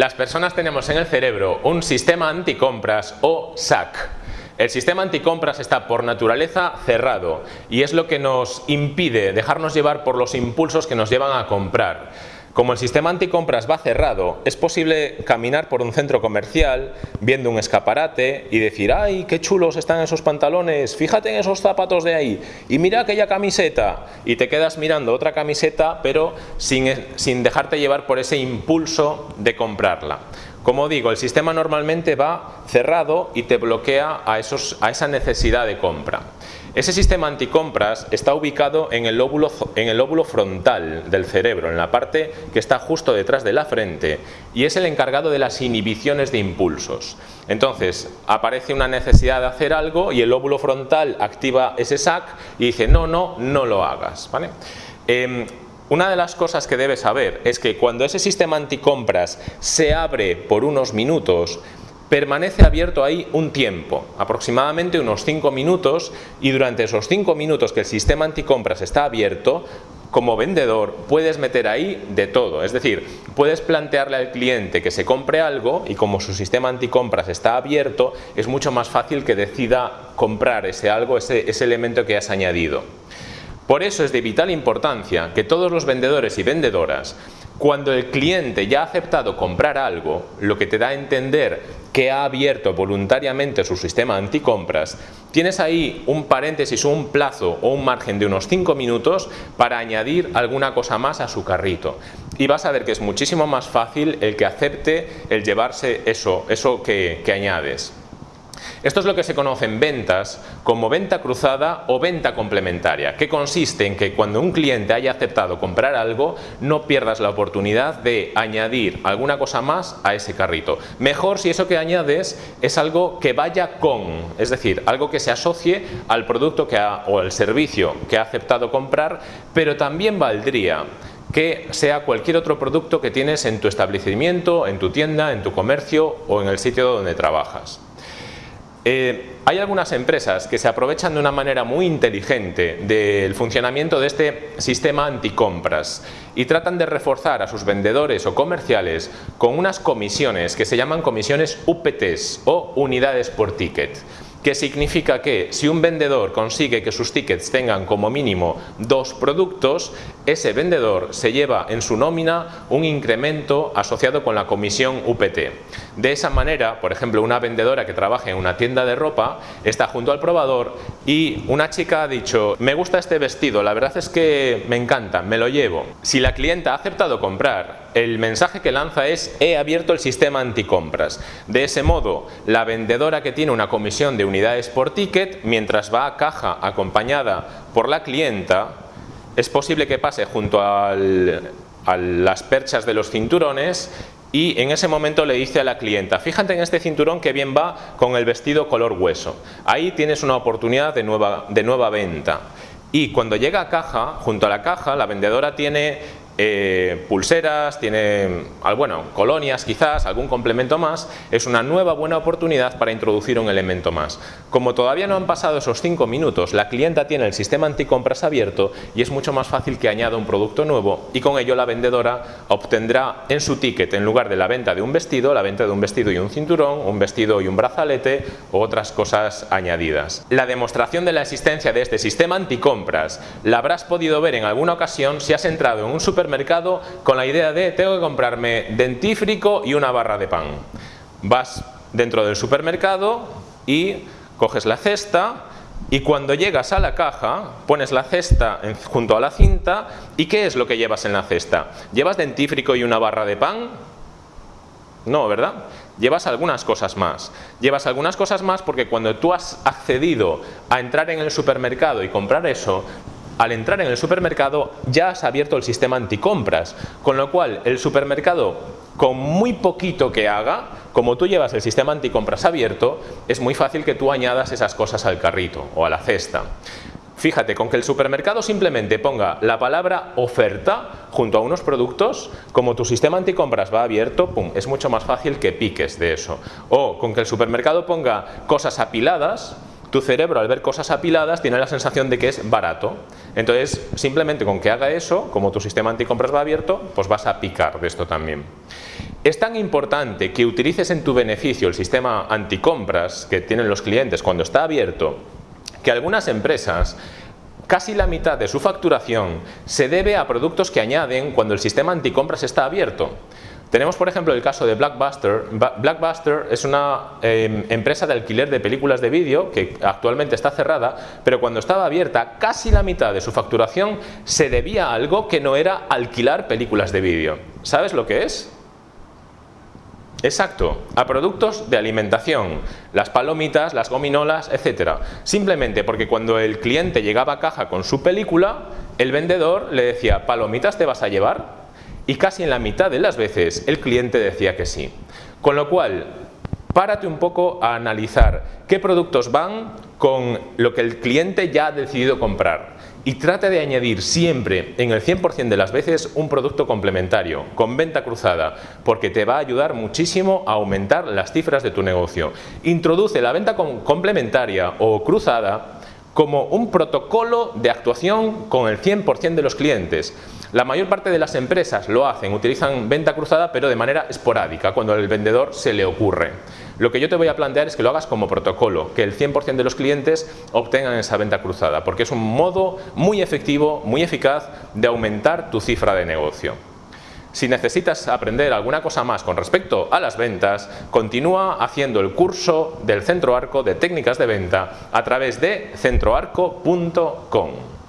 Las personas tenemos en el cerebro un sistema anticompras o SAC. El sistema anticompras está por naturaleza cerrado y es lo que nos impide dejarnos llevar por los impulsos que nos llevan a comprar. Como el sistema anticompras va cerrado, es posible caminar por un centro comercial viendo un escaparate y decir ¡ay, qué chulos están esos pantalones! Fíjate en esos zapatos de ahí y mira aquella camiseta y te quedas mirando otra camiseta pero sin, sin dejarte llevar por ese impulso de comprarla. Como digo, el sistema normalmente va cerrado y te bloquea a, esos, a esa necesidad de compra. Ese sistema anticompras está ubicado en el, lóbulo, en el frontal del cerebro, en la parte que está justo detrás de la frente y es el encargado de las inhibiciones de impulsos. Entonces, aparece una necesidad de hacer algo y el lóbulo frontal activa ese SAC y dice no, no, no lo hagas. ¿vale? Em, una de las cosas que debes saber es que cuando ese sistema anticompras se abre por unos minutos, permanece abierto ahí un tiempo, aproximadamente unos 5 minutos, y durante esos 5 minutos que el sistema anticompras está abierto, como vendedor puedes meter ahí de todo, es decir, puedes plantearle al cliente que se compre algo y como su sistema anticompras está abierto, es mucho más fácil que decida comprar ese algo, ese, ese elemento que has añadido. Por eso es de vital importancia que todos los vendedores y vendedoras cuando el cliente ya ha aceptado comprar algo, lo que te da a entender que ha abierto voluntariamente su sistema anticompras, tienes ahí un paréntesis, un plazo o un margen de unos 5 minutos para añadir alguna cosa más a su carrito. Y vas a ver que es muchísimo más fácil el que acepte el llevarse eso, eso que, que añades. Esto es lo que se conoce en ventas como venta cruzada o venta complementaria, que consiste en que cuando un cliente haya aceptado comprar algo, no pierdas la oportunidad de añadir alguna cosa más a ese carrito. Mejor si eso que añades es algo que vaya con, es decir, algo que se asocie al producto que o al servicio que ha aceptado comprar, pero también valdría que sea cualquier otro producto que tienes en tu establecimiento, en tu tienda, en tu comercio o en el sitio donde trabajas. Eh, hay algunas empresas que se aprovechan de una manera muy inteligente del funcionamiento de este sistema anticompras y tratan de reforzar a sus vendedores o comerciales con unas comisiones que se llaman comisiones UPTs o unidades por ticket que significa que si un vendedor consigue que sus tickets tengan como mínimo dos productos, ese vendedor se lleva en su nómina un incremento asociado con la comisión UPT. De esa manera, por ejemplo, una vendedora que trabaja en una tienda de ropa está junto al probador y una chica ha dicho, me gusta este vestido, la verdad es que me encanta, me lo llevo. Si la clienta ha aceptado comprar, el mensaje que lanza es, he abierto el sistema anticompras. De ese modo, la vendedora que tiene una comisión de unidades por ticket, mientras va a caja acompañada por la clienta, es posible que pase junto a las perchas de los cinturones y en ese momento le dice a la clienta, fíjate en este cinturón que bien va con el vestido color hueso. Ahí tienes una oportunidad de nueva, de nueva venta. Y cuando llega a caja, junto a la caja, la vendedora tiene eh, pulseras, tiene bueno, colonias quizás, algún complemento más, es una nueva buena oportunidad para introducir un elemento más. Como todavía no han pasado esos 5 minutos, la clienta tiene el sistema anticompras abierto y es mucho más fácil que añada un producto nuevo y con ello la vendedora obtendrá en su ticket, en lugar de la venta de un vestido, la venta de un vestido y un cinturón, un vestido y un brazalete u otras cosas añadidas. La demostración de la existencia de este sistema anticompras la habrás podido ver en alguna ocasión si has entrado en un supermercado mercado con la idea de tengo que comprarme dentífrico y una barra de pan. Vas dentro del supermercado y coges la cesta y cuando llegas a la caja pones la cesta junto a la cinta y ¿qué es lo que llevas en la cesta? ¿Llevas dentífrico y una barra de pan? No, ¿verdad? Llevas algunas cosas más. Llevas algunas cosas más porque cuando tú has accedido a entrar en el supermercado y comprar eso, al entrar en el supermercado ya has abierto el sistema anticompras, con lo cual el supermercado con muy poquito que haga, como tú llevas el sistema anticompras abierto, es muy fácil que tú añadas esas cosas al carrito o a la cesta. Fíjate, con que el supermercado simplemente ponga la palabra oferta junto a unos productos, como tu sistema anticompras va abierto, pum, es mucho más fácil que piques de eso. O con que el supermercado ponga cosas apiladas, tu cerebro al ver cosas apiladas tiene la sensación de que es barato. Entonces, simplemente con que haga eso, como tu sistema anticompras va abierto, pues vas a picar de esto también. Es tan importante que utilices en tu beneficio el sistema anticompras que tienen los clientes cuando está abierto, que algunas empresas casi la mitad de su facturación se debe a productos que añaden cuando el sistema anticompras está abierto. Tenemos, por ejemplo, el caso de Blackbuster. Blackbuster es una em, empresa de alquiler de películas de vídeo que actualmente está cerrada, pero cuando estaba abierta, casi la mitad de su facturación se debía a algo que no era alquilar películas de vídeo. ¿Sabes lo que es? Exacto, a productos de alimentación, las palomitas, las gominolas, etc. Simplemente porque cuando el cliente llegaba a caja con su película, el vendedor le decía, ¿palomitas te vas a llevar? y casi en la mitad de las veces el cliente decía que sí. Con lo cual, párate un poco a analizar qué productos van con lo que el cliente ya ha decidido comprar y trate de añadir siempre, en el 100% de las veces, un producto complementario, con venta cruzada, porque te va a ayudar muchísimo a aumentar las cifras de tu negocio. Introduce la venta complementaria o cruzada como un protocolo de actuación con el 100% de los clientes. La mayor parte de las empresas lo hacen, utilizan venta cruzada pero de manera esporádica, cuando al vendedor se le ocurre. Lo que yo te voy a plantear es que lo hagas como protocolo, que el 100% de los clientes obtengan esa venta cruzada, porque es un modo muy efectivo, muy eficaz de aumentar tu cifra de negocio. Si necesitas aprender alguna cosa más con respecto a las ventas, continúa haciendo el curso del Centro Arco de técnicas de venta a través de centroarco.com.